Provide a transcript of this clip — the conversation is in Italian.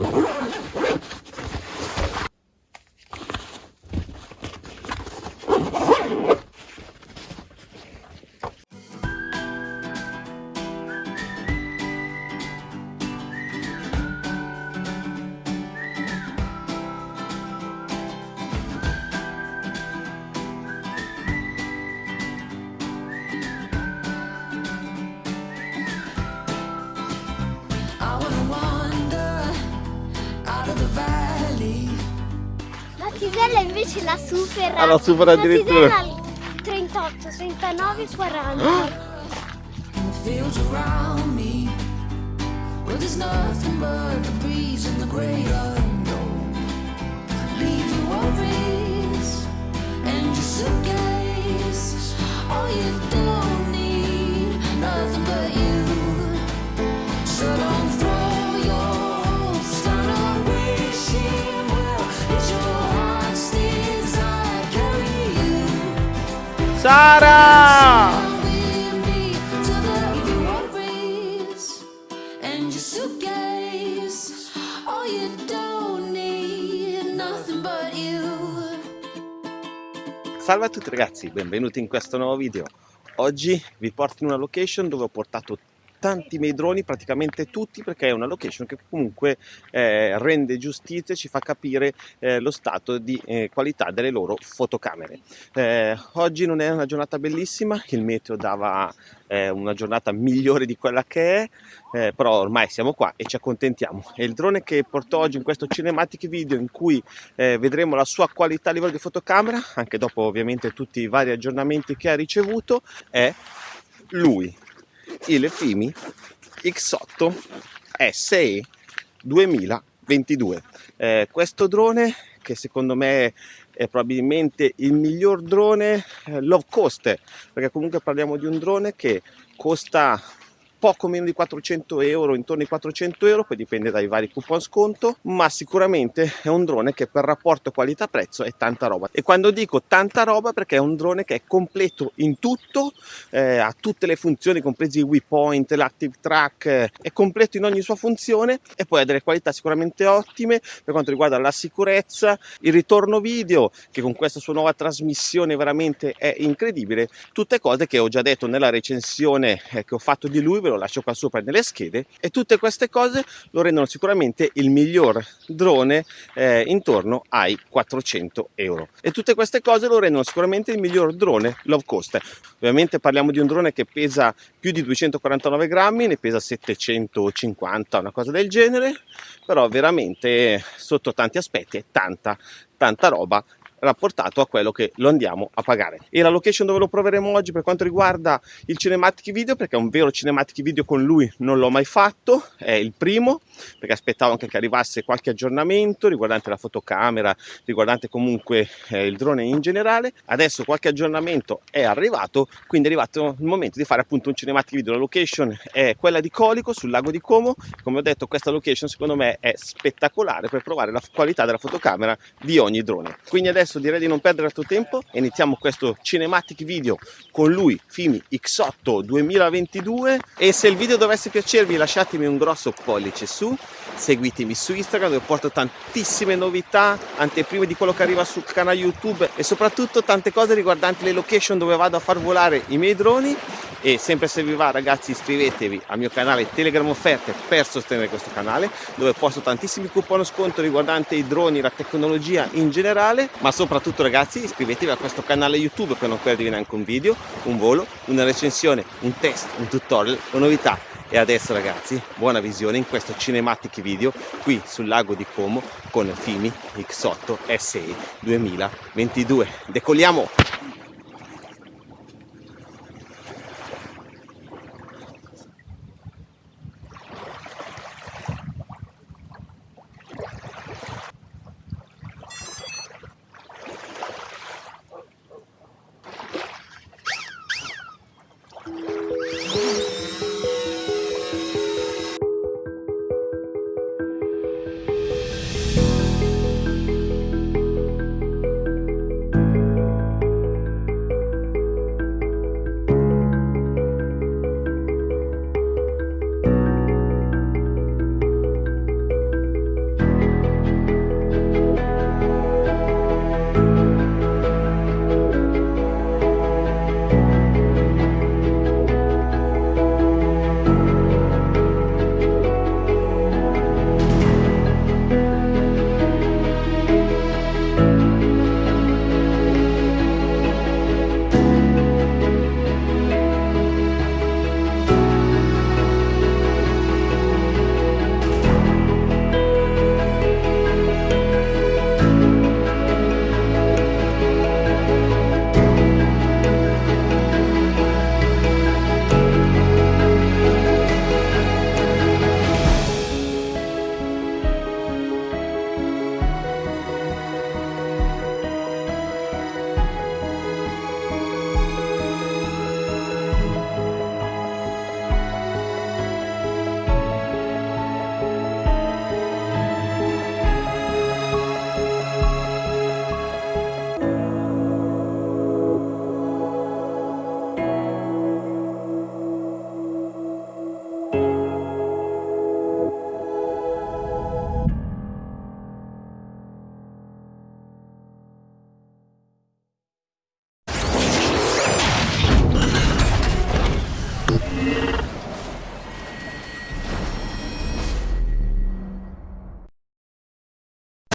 Oh, La tisella invece la supera. Ah, la supera addirittura. La tisella al 38, 39, 40. in the fields around me where there's nothing but the breeze and the great unknown. Leave your worries and your suitcase. All you you. Salve a tutti ragazzi, benvenuti in questo nuovo video. Oggi vi porto in una location dove ho portato tanti miei droni, praticamente tutti, perché è una location che comunque eh, rende giustizia e ci fa capire eh, lo stato di eh, qualità delle loro fotocamere. Eh, oggi non è una giornata bellissima, il meteo dava eh, una giornata migliore di quella che è, eh, però ormai siamo qua e ci accontentiamo. E il drone che porto oggi in questo cinematic video in cui eh, vedremo la sua qualità a livello di fotocamera, anche dopo ovviamente tutti i vari aggiornamenti che ha ricevuto, è lui, il Fimi X8 SE 2022. Eh, questo drone che secondo me è probabilmente il miglior drone eh, low cost, perché comunque parliamo di un drone che costa poco meno di 400 euro, intorno ai 400 euro, poi dipende dai vari coupon sconto, ma sicuramente è un drone che per rapporto qualità-prezzo è tanta roba. E quando dico tanta roba perché è un drone che è completo in tutto, eh, ha tutte le funzioni, compresi i waypoint, l'active track, eh, è completo in ogni sua funzione e poi ha delle qualità sicuramente ottime per quanto riguarda la sicurezza, il ritorno video, che con questa sua nuova trasmissione veramente è incredibile, tutte cose che ho già detto nella recensione eh, che ho fatto di lui, ve lo lascio qua sopra nelle schede e tutte queste cose lo rendono sicuramente il miglior drone eh, intorno ai 400 euro. E tutte queste cose lo rendono sicuramente il miglior drone low cost. Ovviamente parliamo di un drone che pesa più di 249 grammi ne pesa 750 una cosa del genere però veramente sotto tanti aspetti è tanta tanta roba rapportato a quello che lo andiamo a pagare. E la location dove lo proveremo oggi per quanto riguarda il cinematic video perché un vero cinematic video con lui non l'ho mai fatto è il primo perché aspettavo anche che arrivasse qualche aggiornamento riguardante la fotocamera riguardante comunque eh, il drone in generale. Adesso qualche aggiornamento è arrivato quindi è arrivato il momento di fare appunto un cinematic video. La location è quella di Colico sul lago di Como. Come ho detto questa location secondo me è spettacolare per provare la qualità della fotocamera di ogni drone. Quindi adesso adesso direi di non perdere altro tempo. E iniziamo questo cinematic video con lui Fimi X8 2022 e se il video dovesse piacervi lasciatemi un grosso pollice su. Seguitemi su Instagram dove porto tantissime novità anteprime di quello che arriva sul canale YouTube e soprattutto tante cose riguardanti le location dove vado a far volare i miei droni e sempre se vi va ragazzi iscrivetevi al mio canale Telegram offerte per sostenere questo canale dove posto tantissimi coupon sconto riguardanti i droni la tecnologia in generale. Ma soprattutto ragazzi iscrivetevi a questo canale YouTube per non perdervi neanche un video un volo una recensione un test un tutorial o novità. E adesso ragazzi buona visione in questo cinematic video qui sul lago di Como con Fimi X8 SE 2022 decolliamo